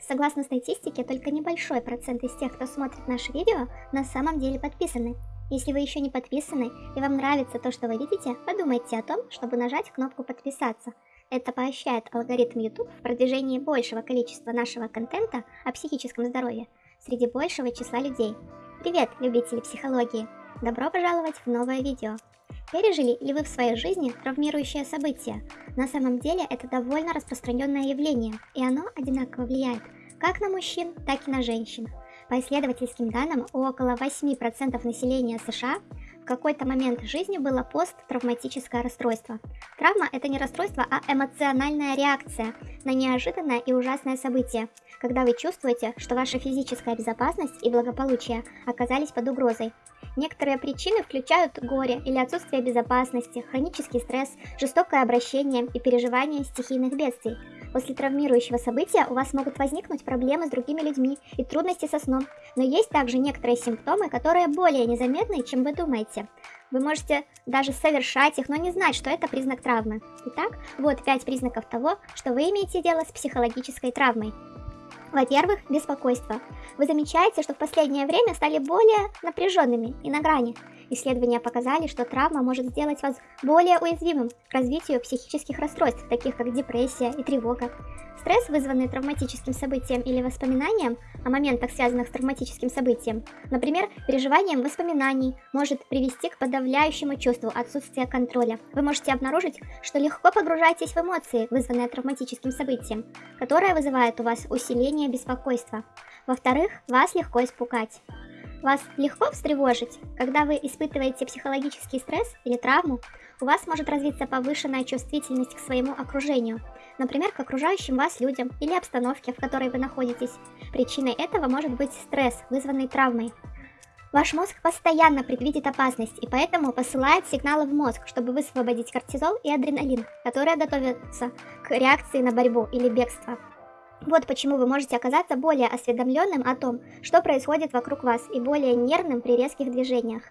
Согласно статистике, только небольшой процент из тех, кто смотрит наши видео, на самом деле подписаны. Если вы еще не подписаны и вам нравится то, что вы видите, подумайте о том, чтобы нажать кнопку подписаться. Это поощряет алгоритм YouTube в продвижении большего количества нашего контента о психическом здоровье среди большего числа людей. Привет, любители психологии! Добро пожаловать в новое видео. Пережили ли вы в своей жизни травмирующее событие? На самом деле это довольно распространенное явление, и оно одинаково влияет как на мужчин, так и на женщин. По исследовательским данным, у около 8% населения США в какой-то момент жизни было посттравматическое расстройство. Травма – это не расстройство, а эмоциональная реакция на неожиданное и ужасное событие, когда вы чувствуете, что ваша физическая безопасность и благополучие оказались под угрозой. Некоторые причины включают горе или отсутствие безопасности, хронический стресс, жестокое обращение и переживание стихийных бедствий. После травмирующего события у вас могут возникнуть проблемы с другими людьми и трудности со сном, но есть также некоторые симптомы, которые более незаметны, чем вы думаете. Вы можете даже совершать их, но не знать, что это признак травмы. Итак, вот 5 признаков того, что вы имеете дело с психологической травмой. Во-первых, беспокойство. Вы замечаете, что в последнее время стали более напряженными и на грани. Исследования показали, что травма может сделать вас более уязвимым к развитию психических расстройств, таких как депрессия и тревога. Стресс, вызванный травматическим событием или воспоминанием о моментах, связанных с травматическим событием, например, переживанием воспоминаний, может привести к подавляющему чувству отсутствия контроля. Вы можете обнаружить, что легко погружаетесь в эмоции, вызванные травматическим событием, которое вызывает у вас усиление беспокойства. Во-вторых, вас легко испугать. Вас легко встревожить, когда вы испытываете психологический стресс или травму, у вас может развиться повышенная чувствительность к своему окружению, например, к окружающим вас людям или обстановке, в которой вы находитесь. Причиной этого может быть стресс, вызванный травмой. Ваш мозг постоянно предвидит опасность и поэтому посылает сигналы в мозг, чтобы высвободить кортизол и адреналин, которые готовятся к реакции на борьбу или бегство. Вот почему вы можете оказаться более осведомленным о том, что происходит вокруг вас, и более нервным при резких движениях.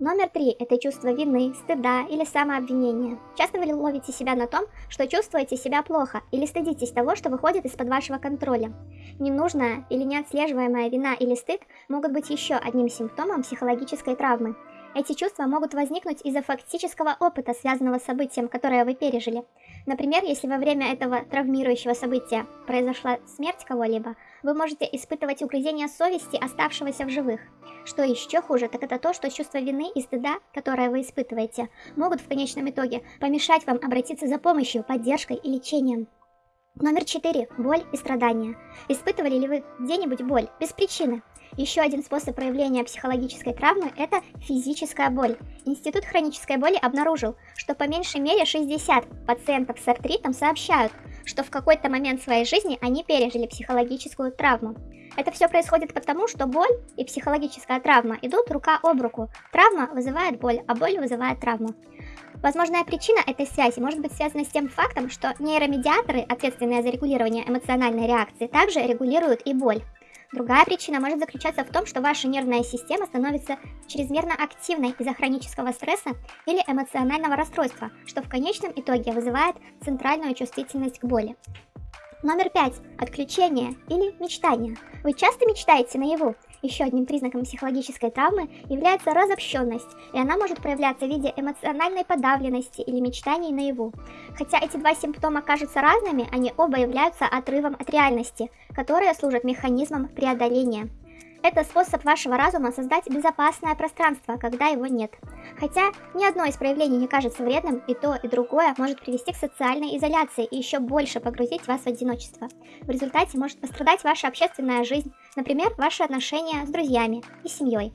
Номер три – это чувство вины, стыда или самообвинения. Часто вы ловите себя на том, что чувствуете себя плохо или стыдитесь того, что выходит из-под вашего контроля. Ненужная или неотслеживаемая вина или стыд могут быть еще одним симптомом психологической травмы. Эти чувства могут возникнуть из-за фактического опыта, связанного с событием, которое вы пережили. Например, если во время этого травмирующего события произошла смерть кого-либо, вы можете испытывать угрызение совести оставшегося в живых. Что еще хуже, так это то, что чувство вины и стыда, которое вы испытываете, могут в конечном итоге помешать вам обратиться за помощью, поддержкой и лечением. Номер 4. Боль и страдания. Испытывали ли вы где-нибудь боль без причины? Еще один способ проявления психологической травмы – это физическая боль. Институт хронической боли обнаружил, что по меньшей мере 60 пациентов с артритом сообщают, что в какой-то момент своей жизни они пережили психологическую травму. Это все происходит потому, что боль и психологическая травма идут рука об руку. Травма вызывает боль, а боль вызывает травму. Возможная причина этой связи может быть связана с тем фактом, что нейромедиаторы, ответственные за регулирование эмоциональной реакции, также регулируют и боль. Другая причина может заключаться в том, что ваша нервная система становится чрезмерно активной из-за хронического стресса или эмоционального расстройства, что в конечном итоге вызывает центральную чувствительность к боли. Номер пять. Отключение или мечтание. Вы часто мечтаете наяву? Еще одним признаком психологической травмы является разобщенность, и она может проявляться в виде эмоциональной подавленности или мечтаний наяву. Хотя эти два симптома кажутся разными, они оба являются отрывом от реальности, которые служат механизмом преодоления. Это способ вашего разума создать безопасное пространство, когда его нет. Хотя ни одно из проявлений не кажется вредным, и то, и другое может привести к социальной изоляции и еще больше погрузить вас в одиночество. В результате может пострадать ваша общественная жизнь, например, ваши отношения с друзьями и семьей.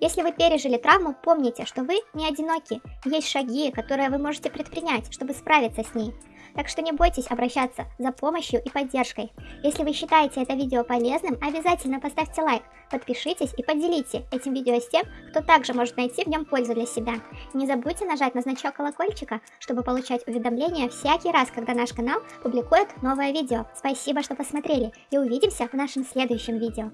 Если вы пережили травму, помните, что вы не одиноки, есть шаги, которые вы можете предпринять, чтобы справиться с ней. Так что не бойтесь обращаться за помощью и поддержкой. Если вы считаете это видео полезным, обязательно поставьте лайк, подпишитесь и поделите этим видео с тем, кто также может найти в нем пользу для себя. Не забудьте нажать на значок колокольчика, чтобы получать уведомления всякий раз, когда наш канал публикует новое видео. Спасибо, что посмотрели и увидимся в нашем следующем видео.